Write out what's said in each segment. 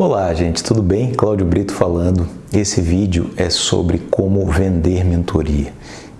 Olá, gente, tudo bem? Cláudio Brito falando. Esse vídeo é sobre como vender mentoria.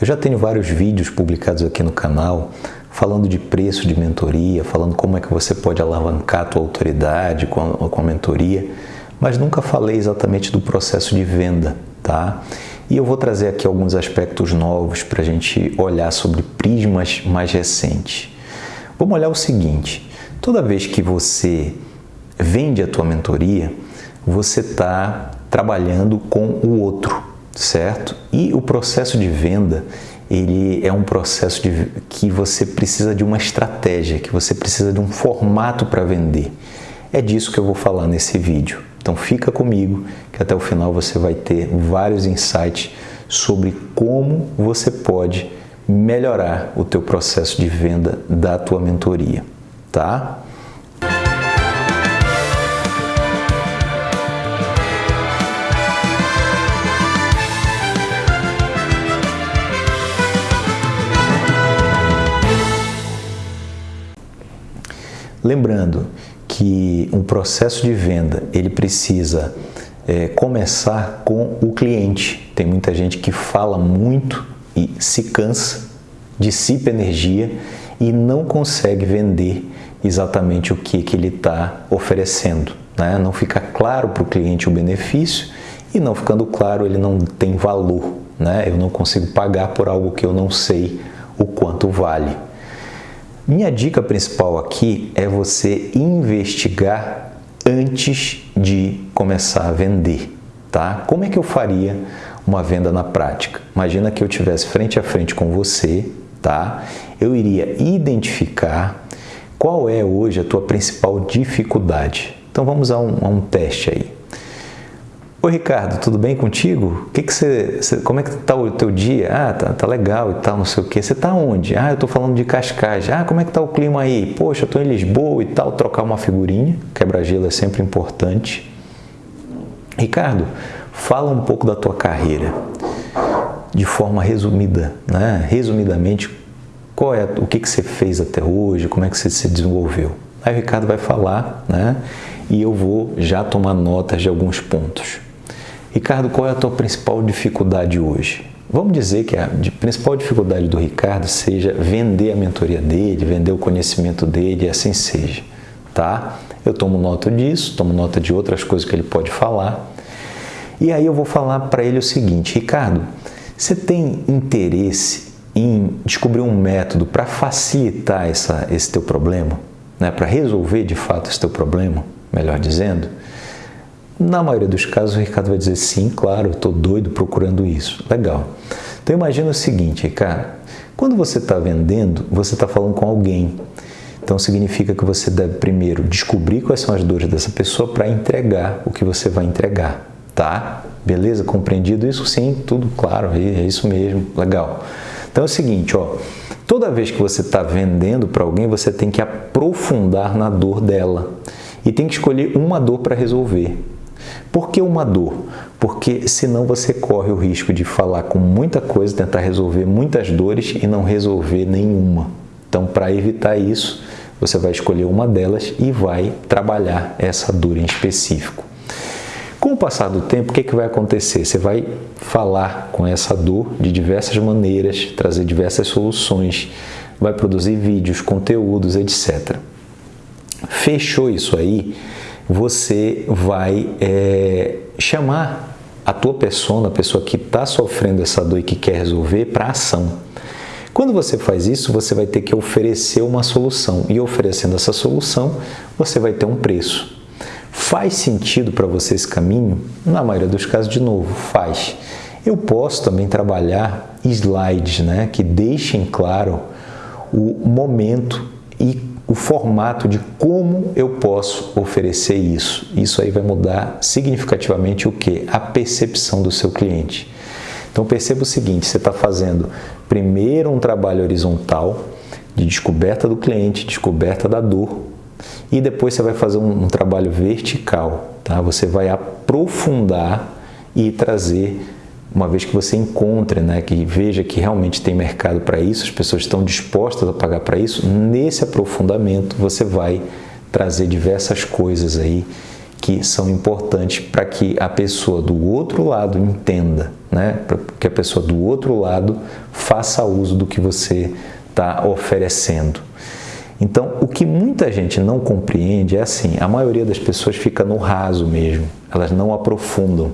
Eu já tenho vários vídeos publicados aqui no canal falando de preço de mentoria, falando como é que você pode alavancar a tua autoridade com a, com a mentoria, mas nunca falei exatamente do processo de venda, tá? E eu vou trazer aqui alguns aspectos novos para a gente olhar sobre prismas mais recentes. Vamos olhar o seguinte, toda vez que você vende a tua mentoria, você está trabalhando com o outro, certo? E o processo de venda, ele é um processo de, que você precisa de uma estratégia, que você precisa de um formato para vender. É disso que eu vou falar nesse vídeo. Então fica comigo, que até o final você vai ter vários insights sobre como você pode melhorar o teu processo de venda da tua mentoria, tá? Lembrando que um processo de venda ele precisa é, começar com o cliente. Tem muita gente que fala muito e se cansa, dissipa energia e não consegue vender exatamente o que, que ele está oferecendo. Né? Não fica claro para o cliente o benefício e não ficando claro ele não tem valor. Né? Eu não consigo pagar por algo que eu não sei o quanto vale. Minha dica principal aqui é você investigar antes de começar a vender, tá? Como é que eu faria uma venda na prática? Imagina que eu tivesse frente a frente com você, tá? Eu iria identificar qual é hoje a tua principal dificuldade. Então vamos a um, a um teste aí. Oi Ricardo, tudo bem contigo? Que que você, você, como é que tá o teu dia? Ah, tá, tá legal e tal, não sei o que. Você tá onde? Ah, eu tô falando de Cascais. Ah, como é que tá o clima aí? Poxa, eu tô em Lisboa e tal, trocar uma figurinha. Quebra-gelo é sempre importante. Ricardo, fala um pouco da tua carreira de forma resumida, né? Resumidamente, qual é o que que você fez até hoje? Como é que você se desenvolveu? Aí o Ricardo vai falar, né? E eu vou já tomar notas de alguns pontos. Ricardo, qual é a tua principal dificuldade hoje? Vamos dizer que a principal dificuldade do Ricardo seja vender a mentoria dele, vender o conhecimento dele assim seja, tá? Eu tomo nota disso, tomo nota de outras coisas que ele pode falar. E aí eu vou falar para ele o seguinte, Ricardo, você tem interesse em descobrir um método para facilitar essa, esse teu problema, né? para resolver de fato esse teu problema, melhor dizendo? Na maioria dos casos, o Ricardo vai dizer sim, claro, estou doido procurando isso. Legal. Então imagina o seguinte, Ricardo, quando você está vendendo, você está falando com alguém. Então significa que você deve primeiro descobrir quais são as dores dessa pessoa para entregar o que você vai entregar, tá? Beleza? Compreendido isso? Sim, tudo claro, é isso mesmo, legal. Então é o seguinte, ó, toda vez que você está vendendo para alguém, você tem que aprofundar na dor dela e tem que escolher uma dor para resolver. Por que uma dor? Porque senão você corre o risco de falar com muita coisa, tentar resolver muitas dores e não resolver nenhuma. Então, para evitar isso, você vai escolher uma delas e vai trabalhar essa dor em específico. Com o passar do tempo, o que, é que vai acontecer? Você vai falar com essa dor de diversas maneiras, trazer diversas soluções, vai produzir vídeos, conteúdos, etc. Fechou isso aí? Você vai é, chamar a tua pessoa, a pessoa que está sofrendo essa dor e que quer resolver, para ação. Quando você faz isso, você vai ter que oferecer uma solução e oferecendo essa solução, você vai ter um preço. Faz sentido para você esse caminho? Na maioria dos casos, de novo, faz. Eu posso também trabalhar slides né, que deixem claro o momento e o formato de como eu posso oferecer isso. Isso aí vai mudar significativamente o que? A percepção do seu cliente. Então perceba o seguinte, você está fazendo primeiro um trabalho horizontal de descoberta do cliente, descoberta da dor, e depois você vai fazer um, um trabalho vertical, tá? Você vai aprofundar e trazer uma vez que você encontre, né, que veja que realmente tem mercado para isso, as pessoas estão dispostas a pagar para isso, nesse aprofundamento você vai trazer diversas coisas aí que são importantes para que a pessoa do outro lado entenda, né? para que a pessoa do outro lado faça uso do que você está oferecendo. Então, o que muita gente não compreende é assim: a maioria das pessoas fica no raso mesmo, elas não aprofundam.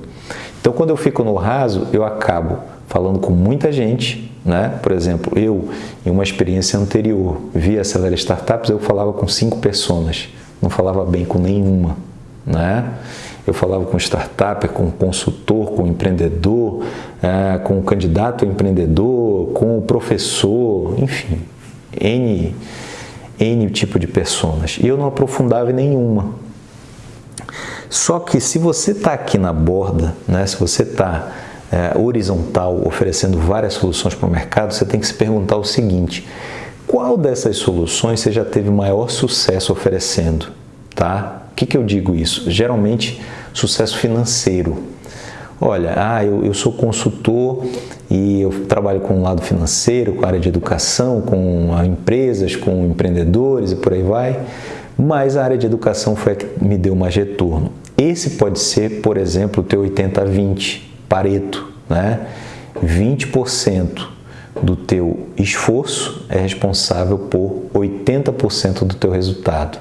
Então, quando eu fico no raso, eu acabo falando com muita gente, né? Por exemplo, eu, em uma experiência anterior, via Acelera Startups, eu falava com cinco pessoas, não falava bem com nenhuma, né? Eu falava com startup, com consultor, com empreendedor, é, com candidato a empreendedor, com professor, enfim, N, N tipo de pessoas. E eu não aprofundava em nenhuma. Só que se você está aqui na borda, né, se você está é, horizontal, oferecendo várias soluções para o mercado, você tem que se perguntar o seguinte: qual dessas soluções você já teve maior sucesso oferecendo? Tá? O que, que eu digo isso? Geralmente, sucesso financeiro. Olha, ah, eu, eu sou consultor e eu trabalho com o lado financeiro, com a área de educação, com empresas, com empreendedores e por aí vai, mas a área de educação foi a que me deu mais retorno. Esse pode ser, por exemplo, o teu 80-20, Pareto, né? 20% do teu esforço é responsável por 80% do teu resultado.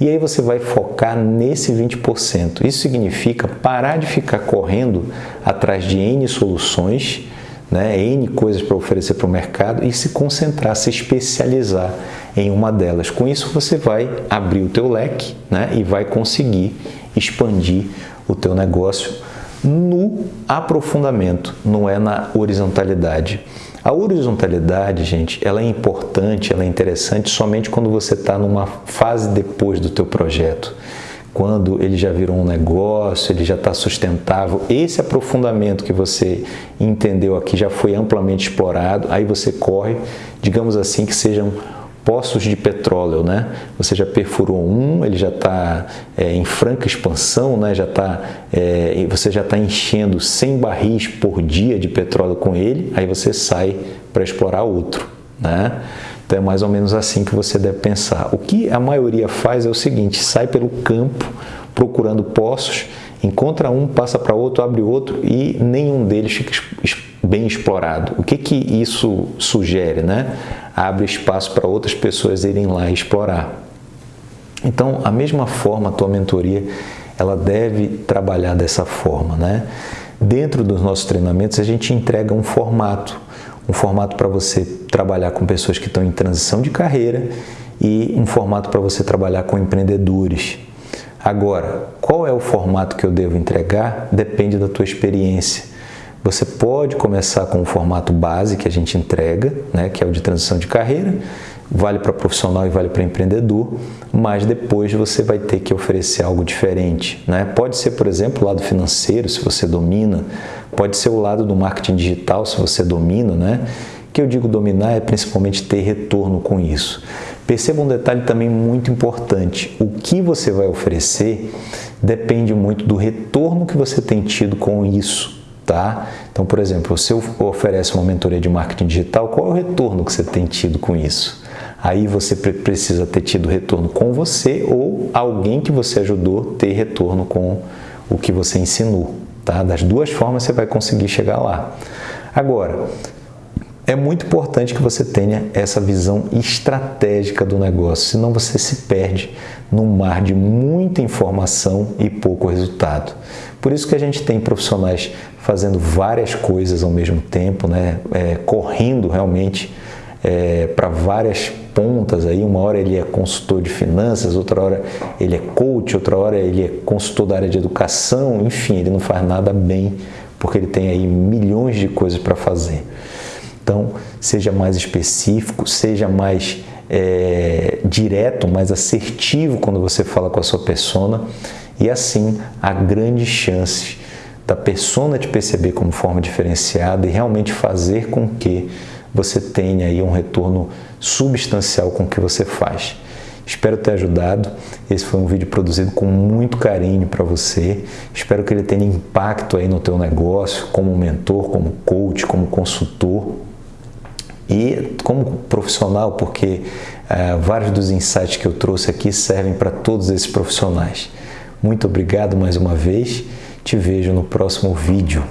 E aí você vai focar nesse 20%. Isso significa parar de ficar correndo atrás de N soluções, né, N coisas para oferecer para o mercado e se concentrar, se especializar em uma delas. Com isso você vai abrir o teu leque né, e vai conseguir expandir o teu negócio no aprofundamento, não é na horizontalidade. A horizontalidade, gente, ela é importante, ela é interessante somente quando você está numa fase depois do teu projeto. Quando ele já virou um negócio, ele já está sustentável. Esse aprofundamento que você entendeu aqui já foi amplamente explorado. Aí você corre, digamos assim, que sejam poços de petróleo, né? Você já perfurou um, ele já está é, em franca expansão, né? Já tá, é, você já está enchendo 100 barris por dia de petróleo com ele, aí você sai para explorar outro, né? Então é mais ou menos assim que você deve pensar. O que a maioria faz é o seguinte: sai pelo campo procurando poços, encontra um, passa para outro, abre outro e nenhum deles fica bem explorado. O que que isso sugere, né? abre espaço para outras pessoas irem lá explorar. Então, a mesma forma, a tua mentoria, ela deve trabalhar dessa forma, né? Dentro dos nossos treinamentos, a gente entrega um formato, um formato para você trabalhar com pessoas que estão em transição de carreira e um formato para você trabalhar com empreendedores. Agora, qual é o formato que eu devo entregar? Depende da tua experiência. Você pode começar com o formato base que a gente entrega, né, que é o de transição de carreira, vale para profissional e vale para empreendedor, mas depois você vai ter que oferecer algo diferente. Né? Pode ser, por exemplo, o lado financeiro, se você domina, pode ser o lado do marketing digital, se você domina, né? que eu digo dominar é principalmente ter retorno com isso. Perceba um detalhe também muito importante: o que você vai oferecer depende muito do retorno que você tem tido com isso tá? Então, por exemplo, se eu oferece uma mentoria de marketing digital, qual é o retorno que você tem tido com isso? Aí você precisa ter tido retorno com você ou alguém que você ajudou ter retorno com o que você ensinou, tá? Das duas formas você vai conseguir chegar lá. Agora, é muito importante que você tenha essa visão estratégica do negócio, senão você se perde num mar de muita informação e pouco resultado. Por isso que a gente tem profissionais fazendo várias coisas ao mesmo tempo, né? É, correndo realmente é, para várias pontas aí. Uma hora ele é consultor de finanças, outra hora ele é coach, outra hora ele é consultor da área de educação. Enfim, ele não faz nada bem porque ele tem aí milhões de coisas para fazer. Então, seja mais específico, seja mais é, direto, mais assertivo quando você fala com a sua persona e assim há grandes chances da persona te perceber como forma diferenciada e realmente fazer com que você tenha aí um retorno substancial com o que você faz. Espero ter ajudado. Esse foi um vídeo produzido com muito carinho para você. Espero que ele tenha impacto aí no teu negócio, como mentor, como coach, como consultor e como profissional, porque uh, vários dos insights que eu trouxe aqui servem para todos esses profissionais. Muito obrigado mais uma vez. Te vejo no próximo vídeo.